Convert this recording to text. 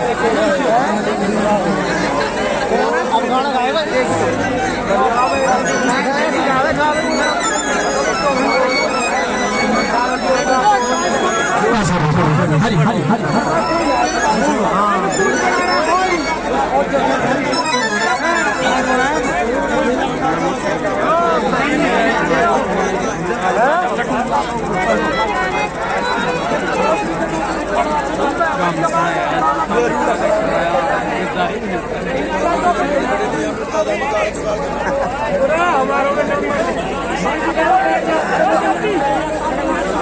खाना हरी हरी हरी हमारा